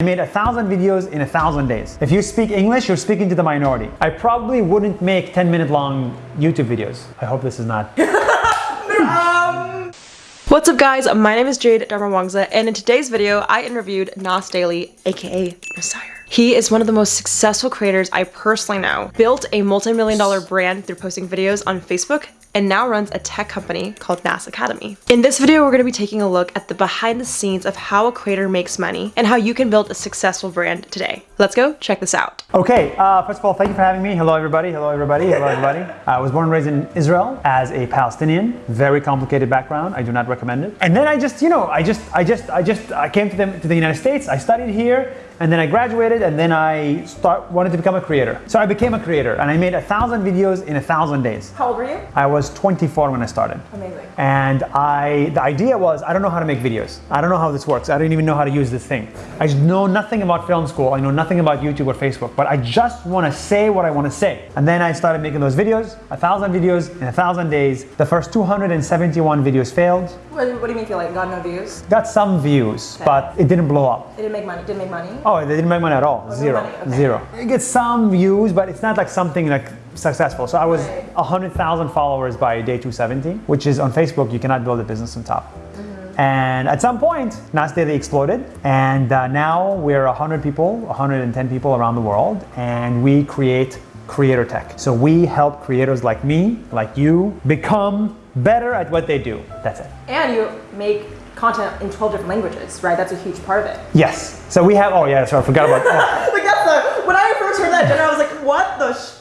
I made a thousand videos in a thousand days. If you speak English, you're speaking to the minority. I probably wouldn't make 10 minute long YouTube videos. I hope this is not. What's up guys, my name is Jade Dharmawangsa and in today's video I interviewed Nas Daily aka Messiah. He is one of the most successful creators I personally know. Built a multi-million dollar brand through posting videos on Facebook and now runs a tech company called Nas Academy. In this video, we're going to be taking a look at the behind the scenes of how a creator makes money and how you can build a successful brand today. Let's go check this out. Okay, uh, first of all, thank you for having me. Hello everybody, hello everybody, hello everybody. I was born and raised in Israel as a Palestinian. Very complicated background, I do not recommend it. And then I just, you know, I just, I just, I just, I came to the, to the United States, I studied here, and then I graduated and then I start wanted to become a creator. So I became a creator and I made a thousand videos in a thousand days. How old were you? I was 24 when I started. Amazing. And I, the idea was, I don't know how to make videos. I don't know how this works. I don't even know how to use this thing. I know nothing about film school. I know nothing about YouTube or Facebook, but I just want to say what I want to say. And then I started making those videos, a thousand videos in a thousand days. The first 271 videos failed. What, what do you mean feel like got no views? Got some views, Okay. but it didn't blow up. It didn't make money. Didn't make money. Oh, they didn't make money at all. Zero. okay. Zero. It gets some views, but it's not like something like successful. So I was 100,000 followers by day 270, which is on Facebook, you cannot build a business on top. Mm-hmm. And at some point, Nas Daily exploded, and uh, now we're 100 people, 110 people around the world, and we create creator tech. So we help creators like me, like you, become better at what they do. That's it. And you make content in 12 different languages, right? That's a huge part of it. Yes. So we have. Oh yeah, sorry, I forgot about. Oh. like that's the, when I first heard that, Jenna, I was like, what the sh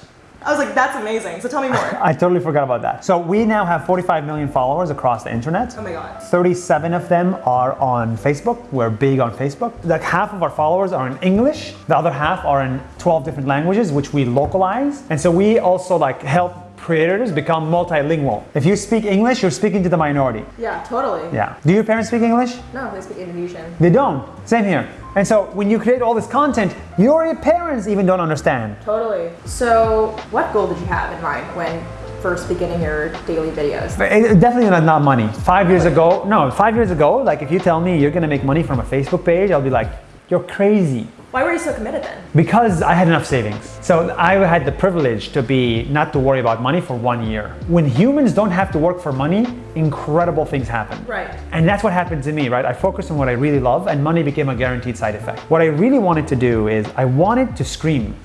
I was like, that's amazing. So tell me more. I totally forgot about that. So we now have 45 million followers across the internet. Oh my God. 37 of them are on Facebook. We're big on Facebook. Like half of our followers are in English. The other half are in 12 different languages, which we localize. And so we also like help creators become multilingual. If you speak English, you're speaking to the minority. Yeah, totally. Yeah. Do your parents speak English? No, they speak Indonesian. They don't. Same here. And so when you create all this content, your parents even don't understand. Totally. So what goal did you have in mind when first beginning your daily videos? It- definitely not, not money. Five years ago, no, five years ago, like if you tell me you're gonna make money from a Facebook page, I'll be like, you're crazy. Why were you so committed then? Because I had enough savings. So I had the privilege to be, not to worry about money for one year. When humans don't have to work for money, incredible things happen. Right. And that's what happened to me, right? I focused on what I really love and money became a guaranteed side effect. What I really wanted to do is I wanted to scream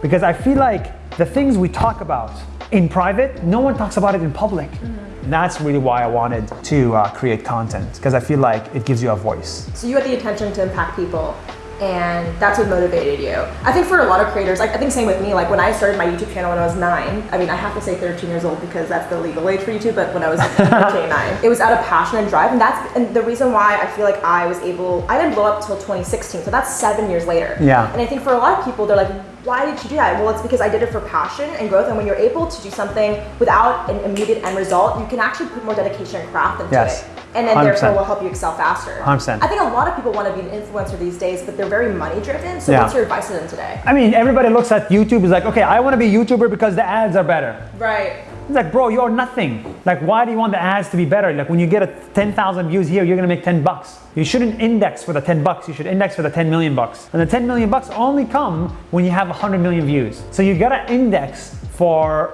because I feel like the things we talk about in private, no one talks about it in public. And that's really why I wanted to uh, create content because I feel like it gives you a voice. So you had the intention to impact people and that's what motivated you. I think for a lot of creators, like I think same with me, like when I started my YouTube channel when I was nine, I mean I have to say 13 years old because that's the legal age for YouTube, but when I was 13, nine, it was out of passion and drive and that's and the reason why I feel like I was able, I didn't blow up until 2016, so that's seven years later. Yeah. And I think for a lot of people, they're like, why did you do that? Well, it's because I did it for passion and growth. And when you're able to do something without an immediate end result, you can actually put more dedication and craft into Yes. it. And then 100%. therefore will help you excel faster. 100%. I think a lot of people want to be an influencer these days, but they're very money driven. So Yeah. what's your advice to them today? I mean, everybody looks at YouTube is like, okay, I want to be a YouTuber because the ads are better. Right. It's like, bro, you're nothing. Like, why do you want the ads to be better? Like, when you get a 10,000 views here, you're gonna make 10 bucks. You shouldn't index for the 10 bucks. You should index for the 10 million bucks. And the 10 million bucks only come when you have 100 million views. So you gotta index for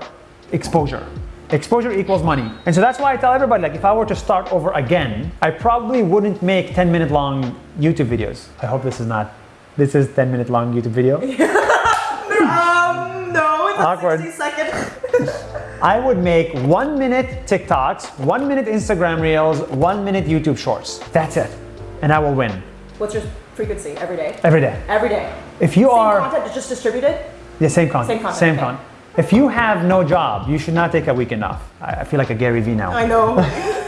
exposure. Exposure equals money. And so that's why I tell everybody, like, if I were to start over again, I probably wouldn't make 10 minute long YouTube videos. I hope this is not, this is 10 minute long YouTube video. Um, no, it's Awkward. 60 second. I would make one minute TikToks, one minute Instagram Reels, one minute YouTube Shorts. That's it. And I will win What's your frequency every day? every day. Every day. If you Same are, content, just distributed? yeah, same content. Same content, Same okay. content. If you have no job, you should not take a weekend off. I feel like a Gary Vee now. I know.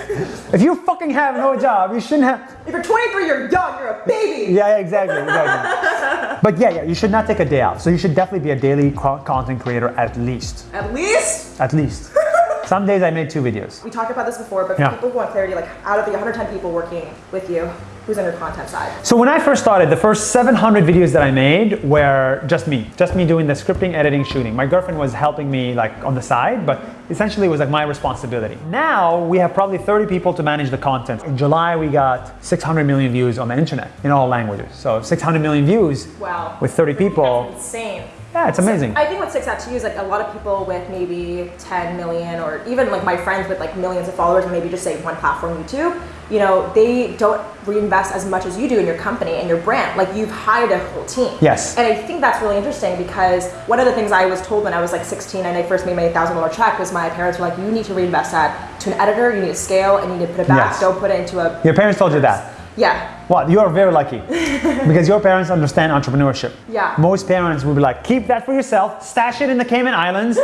If you fucking have no job, you shouldn't have. if you're 23, you're young, you're a baby. Yeah, yeah, exactly, exactly. but yeah, yeah, you should not take a day off. So you should definitely be a daily content creator at least. At least. At least. Some days I made two videos. We talked about this before, but for Yeah. people who want clarity, like out of the 110 people working with you, who's on your content side? So when I first started, the first 700 videos that I made were just me, just me doing the scripting, editing, shooting. My girlfriend was helping me like on the side, but essentially it was like my responsibility. Now we have probably 30 people to manage the content. In July, we got 600 million views on the internet in all languages. So 600 million views Wow. with 30 people. That's insane. Yeah, it's amazing. I think what sticks out to you is like a lot of people with maybe 10 million or even like my friends with like millions of followers and maybe just say one platform, YouTube, you know, they don't reinvest as much as you do in your company and your brand. Like you've hired a whole team. Yes. And I think that's really interesting because one of the things I was told when I was like 16 and I first made my $1,000 check was my parents were like, you need to reinvest that to an editor, you need to scale and you need to put it back. Yes. Don't put it into a, Your parents told you that. Yeah. Well, you are very lucky because your parents understand entrepreneurship. Yeah. Most parents would be like, keep that for yourself, stash it in the Cayman Islands,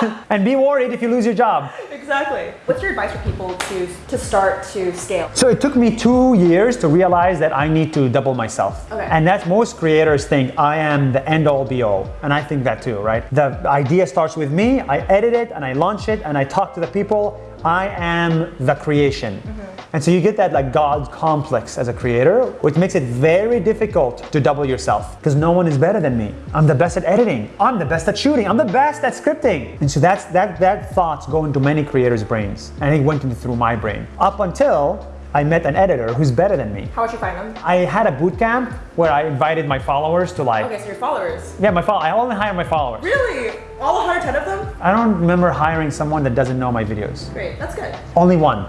and be worried if you lose your job. Exactly. What's your advice for people to, to start to scale? So it took me two years to realize that I need to double myself. Okay. And that's most creators think I am the end all be all. And I think that too, right? The idea starts with me, I edit it and I launch it and I talk to the people. I am the creation. Mm-hmm. And so you get that like God complex as a creator, which makes it very difficult to double yourself because no one is better than me. I'm the best at editing. I'm the best at shooting. I'm the best at scripting. And so that's that that thoughts go into many creators' brains. And it went into through my brain. Up until I met an editor who's better than me. How would you find them? I had a boot camp where I invited my followers to like Okay, so your followers. yeah, my follow I only hire my followers. Really? All 110 of them? I don't remember hiring someone that doesn't know my videos. Great, that's good. Only one.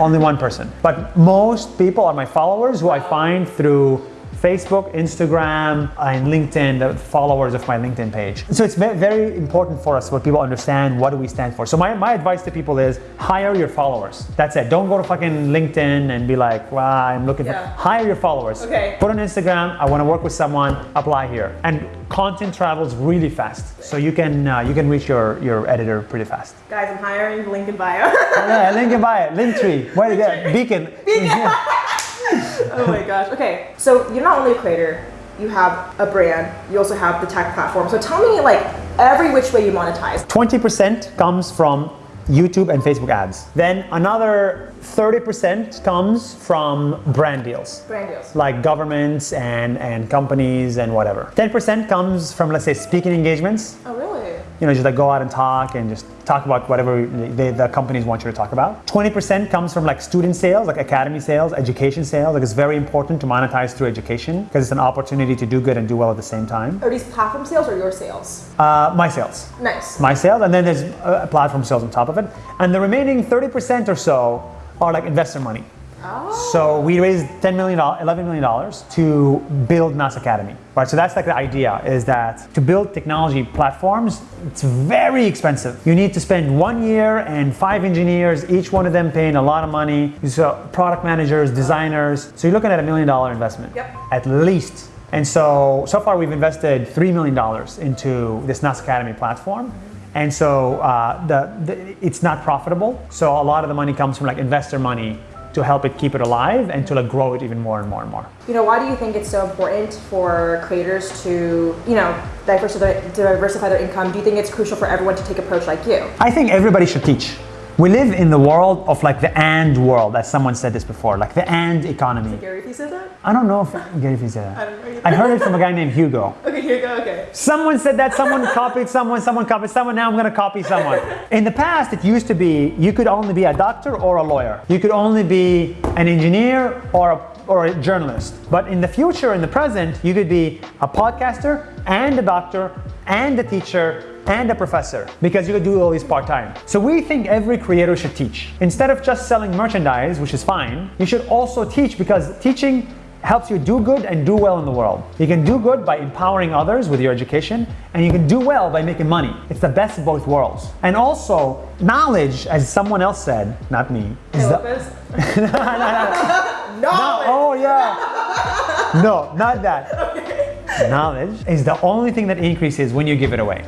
Only one person. But most people are my followers who I find through Facebook, Instagram, and LinkedIn, the followers of my LinkedIn page. So it's very important for us what people understand what do we stand for. So my, my advice to people is hire your followers. That's it. Don't go to fucking LinkedIn and be like, well, I'm looking Yeah. for hire your followers. Okay. Put on Instagram, I want to work with someone, apply here. And content travels really fast. So you can uh, you can reach your, your editor pretty fast. Guys, I'm hiring, LinkedIn bio. Yeah, link in bio, Linktree, where to get Beacon. oh my gosh. Okay, so you're not only a creator, you have a brand, you also have the tech platform. So tell me like every which way you monetize. 20% comes from YouTube and Facebook ads. Then another 30% comes from brand deals. Brand deals. Like governments and, and companies and whatever. 10% comes from, let's say, speaking engagements. Oh really? You know, just like go out and talk and just talk about whatever they, the companies want you to talk about. 20% comes from like student sales, like academy sales, education sales. Like it's very important to monetize through education because it's an opportunity to do good and do well at the same time. Are these platform sales or your sales? Uh, my sales. Nice. my sales, and then there's uh, platform sales on top of it. And the remaining 30% or so are like investor money. Oh. So we raised $10 million, $11 million to build NAS Academy, right? So that's like the idea is that to build technology platforms, it's very expensive. You need to spend one year and five engineers, each one of them paying a lot of money. So product managers, designers. So you're looking at a million dollar investment Yep. at least. And so, so far we've invested $3 million into this NAS Academy platform. And so uh, the, the, it's not profitable. So a lot of the money comes from like investor money to help it keep it alive and to like grow it even more and more and more. You know, why do you think it's so important for creators to, you know, diversify, diversify their income? Do you think it's crucial for everyone to take approach like you? I think everybody should teach. We live in the world of like the and world, as someone said this before, like the and economy. Gary Vee said that? I don't know if Gary Vee said I that. don't know either. I heard it from a guy named Hugo. Okay, here you go. Okay. Someone said that, someone copied someone, someone copied someone, now I'm gonna copy someone. In the past, it used to be you could only be a doctor or a lawyer. You could only be an engineer or a, or a journalist. But in the future, in the present, you could be a podcaster and a doctor and a teacher and a professor because you could do all these part-time. So we think every creator should teach. Instead of just selling merchandise, which is fine, you should also teach because teaching helps you do good and do well in the world. You can do good by empowering others with your education, and you can do well by making money. It's the best of both worlds. And also, knowledge, as someone else said, not me, is the, Lopez? no, Knowledge. oh yeah. No, not that. Okay. Knowledge is the only thing that increases when you give it away.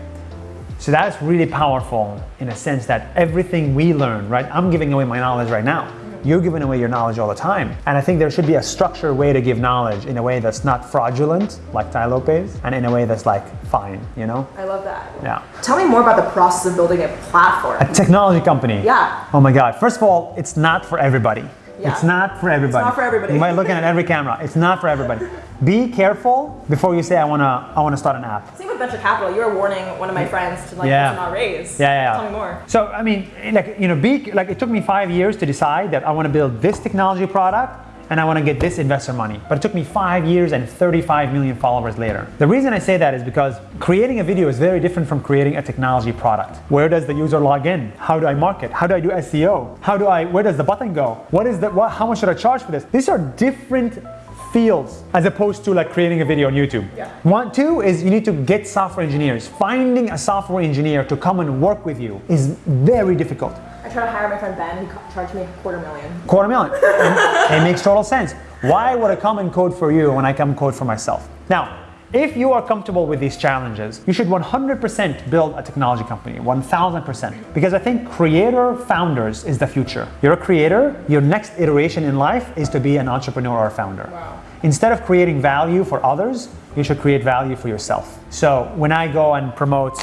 So that's really powerful in a sense that everything we learn, right? I'm giving away my knowledge right now. You're giving away your knowledge all the time. And I think there should be a structured way to give knowledge in a way that's not fraudulent, like Tai Lopez, and in a way that's like fine, you know? I love that. Yeah. Tell me more about the process of building a platform. A technology company. Yeah. Oh my God. First of all, it's not for everybody. Yeah. It's not for everybody. It's not for everybody. You might looking at every camera. It's not for everybody. Be careful before you say I wanna I wanna start an app. Same with venture capital. You were warning one of my friends to like Yeah. not raise. Yeah, yeah, yeah. Tell me more. So I mean, like you know, be like it took me five years to decide that I want to build this technology product and I want to get this investor money. But it took me five years and 35 million followers later. The reason I say that is because creating a video is very different from creating a technology product. Where does the user log in? How do I market? How do I do SEO? How do I? Where does the button go? What is the? What, how much should I charge for this? These are different fields as opposed to like creating a video on YouTube. Yeah. One, two is you need to get software engineers. Finding a software engineer to come and work with you is very difficult. Tried to hire my friend Ben. He charged me a quarter million. Quarter million. It makes total sense. Why would I come and code for you when I come code for myself? Now, if you are comfortable with these challenges, you should 100% build a technology company, 1000%. Because I think creator founders is the future. You're a creator, your next iteration in life is to be an entrepreneur or founder. Wow. Instead of creating value for others, you should create value for yourself. So when I go and promote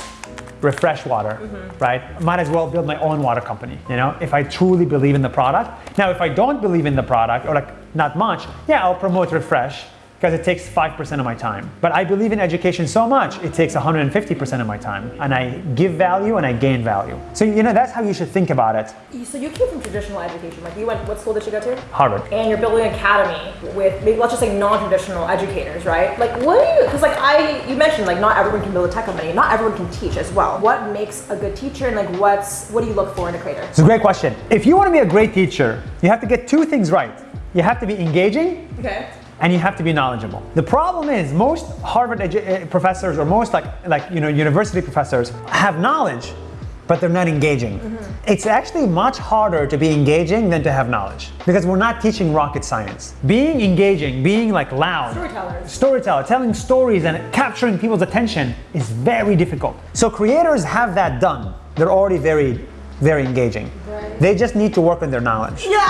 refresh water, right? Might as well build my own water company, you know, if I truly believe in the product. Now, if I don't believe in the product or like not much, yeah, I'll promote refresh because it takes 5% of my time. But I believe in education so much, it takes 150% of my time. And I give value and I gain value. So, you know, that's how you should think about it. So you came from traditional education. Like you went, what school did you go to? Harvard. and you're building an academy with maybe let's just say non-traditional educators, right? Like what do you? Because like I, you mentioned like not everyone can build a tech company, not everyone can teach as well. What makes a good teacher, and like what's what do you look for in a creator? It's a great question. If you want to be a great teacher, you have to get two things right. You have to be engaging Okay. And you have to be knowledgeable. The problem is most Harvard uh, professors or most like like you know university professors have knowledge, but they're not engaging. It's actually much harder to be engaging than to have knowledge because we're not teaching rocket science. Being engaging, being like loud, Storytellers. storyteller, telling stories and capturing people's attention is very difficult. So creators have that done. They're already very very engaging. Right. They just need to work on their knowledge. Yeah.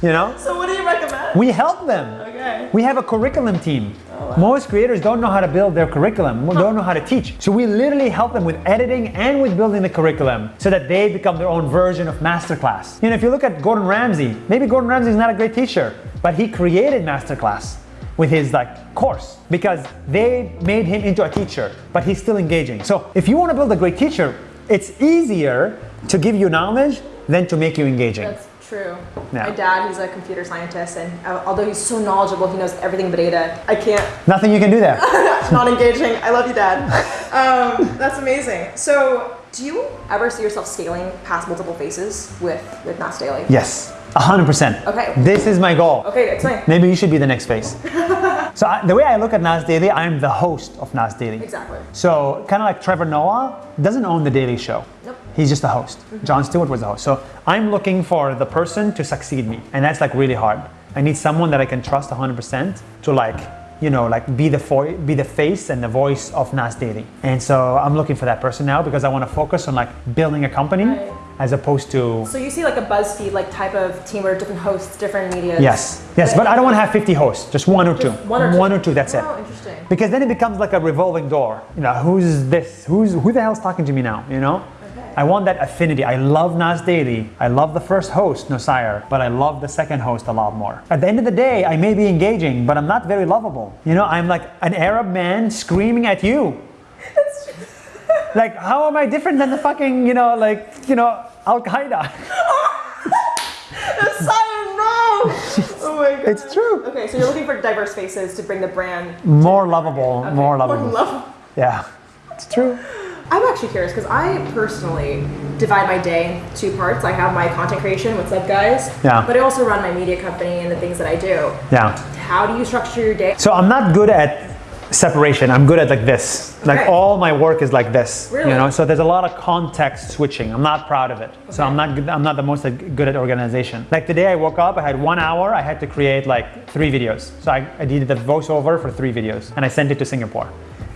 You know? so what do you recommend? We help them. Okay. We have a curriculum team. Oh, Most creators don't know how to build their curriculum, don't know how to teach. So we literally help them with editing and with building the curriculum so that they become their own version of masterclass. You know, if you look at Gordon Ramsay, maybe Gordon Ramsay is not a great teacher, but he created masterclass with his like course because they made him into a teacher, but he's still engaging. So if you want to build a great teacher, it's easier to give you knowledge than to make you engaging. That's true. Yeah. My dad, he's a computer scientist, and uh, although he's so knowledgeable, he knows everything but data. I can't. Nothing you can do there. Not engaging. I love you, Dad. Um, that's amazing. So, do you ever see yourself scaling past multiple faces with with Nas Daily? Yes, 100%. Okay. This is my goal. Okay, explain. Maybe you should be the next face. so I, the way I look at Nas Daily, I'm the host of Nas Daily. Exactly. So kind of like Trevor Noah doesn't own the Daily Show. Nope. He's just the host. Mm-hmm. Jon Stewart was the host. So I'm looking for the person to succeed me, and that's like really hard. I need someone that I can trust 100% to like, you know, like be the be the face and the voice of Nas Daily. And so I'm looking for that person now because I want to focus on like building a company Right. as opposed to So you see like a BuzzFeed like type of team where different hosts, different media. Yes, yes, but I don't want to have 50 hosts, just one or two. Just one or two. that's it. Oh, interesting. Because then it becomes like a revolving door. You know, who's this? Who's who the hell's talking to me now? You know? Okay. I want that affinity. I love Nas Daily. I love the first host, Nuseir, but I love the second host a lot more. At the end of the day, I may be engaging, but I'm not very lovable. You know, I'm like an Arab man screaming at you. like, how am I different than the fucking, you know, like, you know, Al Qaeda? Simon, no! oh my god. it's true. Okay, so you're looking for diverse faces to bring the brand More lovable, more lovable. love. Yeah, it's true. I'm actually curious because I personally divide my day in two parts. I have my content creation, what's up, guys? Yeah. But I also run my media company and the things that I do. Yeah. How do you structure your day? So I'm not good at separation. I'm good at like this. Like all my work is like this. Really? You know, so there's a lot of context switching. I'm not proud of it. So I'm not good, I'm not the most good at organization. Like today I woke up, I had one hour, I had to create like three videos. So I, I did the voiceover for three videos and I sent it to Singapore.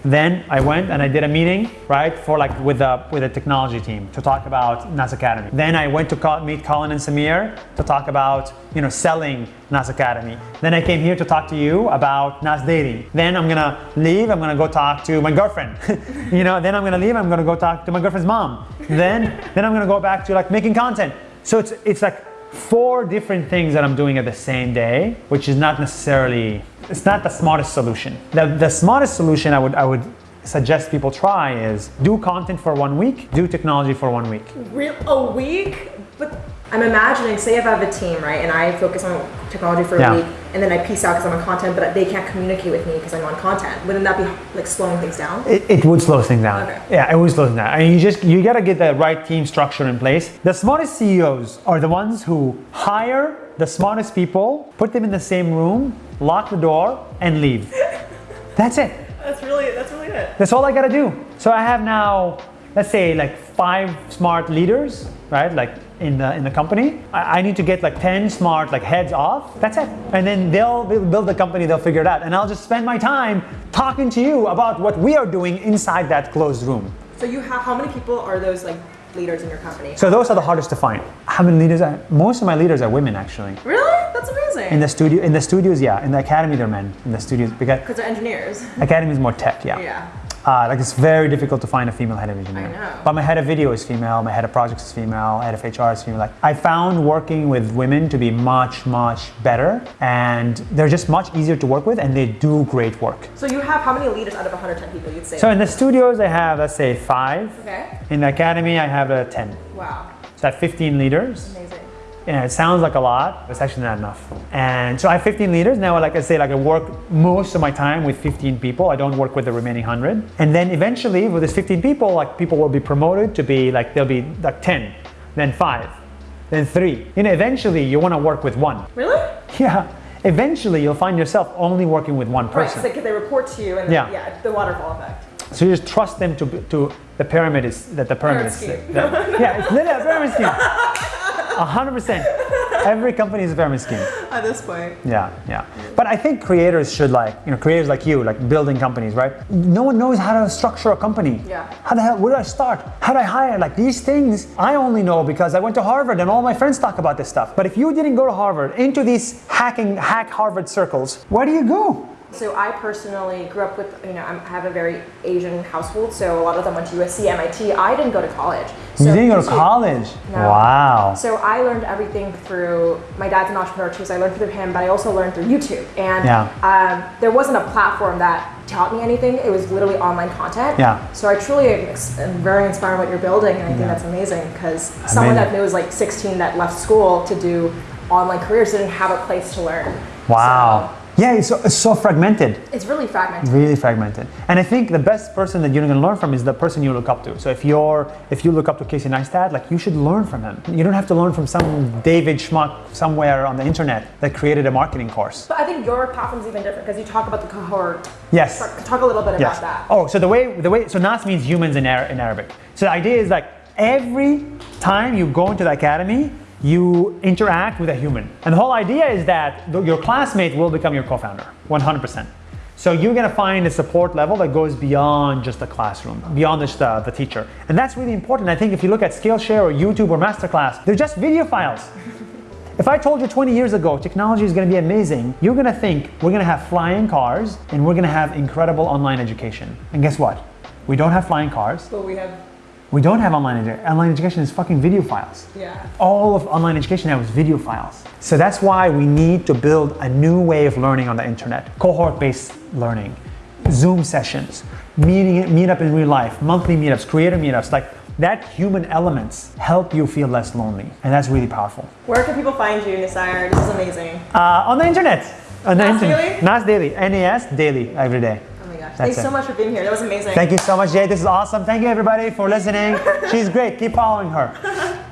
Then I went and I did a meeting, right, for like with the with the technology team to talk about NAS Academy. Then I went to call, meet Colin and Samir to talk about you know selling NAS Academy. Then I came here to talk to you about NAS Dating. Then I'm gonna leave. I'm gonna go talk to my girlfriend. you know. Then I'm gonna leave. I'm gonna go talk to my girlfriend's mom. Then then I'm gonna go back to like making content. So it's it's like four different things that I'm doing at the same day, which is not necessarily it's not the smartest solution. The, the smartest solution I would I would suggest people try is do content for one week, do technology for one week. Real a week? But I'm imagining, say if I have a team, right, and I focus on technology for a Yeah. week, and then I piece out because I'm on content, but they can't communicate with me because I'm on content. Wouldn't that be like slowing things down? It, it would slow things down. Okay. Yeah, it would slow things down. And you just you gotta get the right team structure in place. The smartest CEOs are the ones who hire the smartest people, put them in the same room, lock the door, and leave. That's it. That's really that's really it. That's all I gotta do. So I have now, let's say, like five smart leaders, right? Like in the in the company. I, I need to get like ten smart like heads off. That's it. And then they'll, they'll build the company. They'll figure it out. And I'll just spend my time talking to you about what we are doing inside that closed room. So you have how many people are those like leaders in your company? So those are the hardest to find. How many leaders? Are, most of my leaders are women, actually. really? That's amazing. In the studio, in the studios, yeah. In the academy, they're men. In the studios, because Because they're engineers. academy is more tech, yeah. Yeah. Uh, like it's very difficult to find a female head of engineering. I know. But my head of video is female, my head of projects is female, head of HR is female. Like I found working with women to be much, much better and they're just much easier to work with and they do great work. So you have how many leaders out of 110 people you'd say? So in the studios I have let's say five. okay. In the academy I have uh, 10. Wow. So I have 15 leaders. Amazing. Yeah, it sounds like a lot, but it's actually not enough. And so I have 15 leaders. Now, like I say, like I work most of my time with 15 people. I don't work with the remaining 100. And then eventually, with this 15 people, like people will be promoted to be like, they'll be like 10, then five, then three. You know, eventually you want to work with one. Really? Yeah. Eventually you'll find yourself only working with one person. Right. Because they report to you, and Yeah. yeah, yeah, the waterfall effect. So you just trust them to, to the pyramid is, that the pyramid is, Pyramid scheme. that- yeah, it's literally a pyramid scheme. 100%. Every company is a pyramid scheme. At this point. Yeah, yeah. But I think creators should like, you know, creators like you, like building companies, right? No one knows how to structure a company. Yeah. How the hell, where do I start? How do I hire? Like these things, I only know because I went to Harvard and all my friends talk about this stuff. But if you didn't go to Harvard, into these hacking, hack Harvard circles, where do you go? So I personally grew up with, you know, I'm, have a very Asian household, so a lot of them went to USC, MIT. I didn't go to college. So you didn't go to college? No. Wow. So I learned everything through, my dad's an entrepreneur too, so I learned through him, but I also learned through YouTube. And Yeah. um, there wasn't a platform that taught me anything. It was literally online content. Yeah. So I truly am, very inspired by what you're building, and I think Yeah. that's amazing because someone that knows like 16 that left school to do online careers didn't have a place to learn. Wow. Yeah, it's so, it's so fragmented. It's really fragmented. really fragmented. And I think the best person that you're going to learn from is the person you look up to. So if you're if you look up to Casey Neistat, like you should learn from him. You don't have to learn from some David Schmuck somewhere on the internet that created a marketing course. But I think your platform's even different because you talk about the cohort. Yes. Talk, a little bit Yes. about that. Oh, so the way the way so Nas means humans in, in Arabic. So the idea is like every time you go into the academy, you interact with a human. And the whole idea is that th- your classmate will become your co-founder, 100%. So you're gonna find a support level that goes beyond just the classroom, beyond just the, the teacher. And that's really important. I think if you look at Skillshare or YouTube or Masterclass, they're just video files. If I told you 20 years ago technology is going to be amazing, you're going to think we're going to have flying cars and we're going to have incredible online education. And guess what? We don't have flying cars. But we have, We don't have online education. Online education is fucking video files. yeah. All of online education now is video files. So that's why we need to build a new way of learning on the internet. Cohort-based learning, Zoom sessions, meeting, meet up in real life, monthly meetups, creator meetups, like that human elements help you feel less lonely. And that's really powerful. Where can people find you, Nuseir? This is amazing. Uh, on the internet. On the Nas internet. Daily? Nas Daily. NAS Daily every day. Thanks so much for being here. That was amazing. Thank you so much, Jay. This is awesome. Thank you, everybody, for listening. She's great. Keep following her.